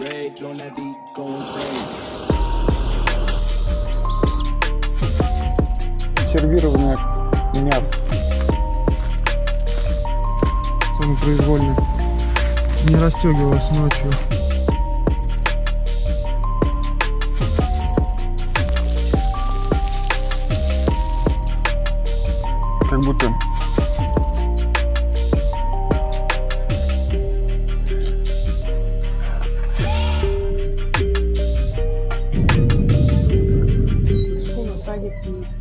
Rage on that beat, going crazy. Сервированное мясо. Самопроизвольно. Не расстегивалась ночью. Как будто other things.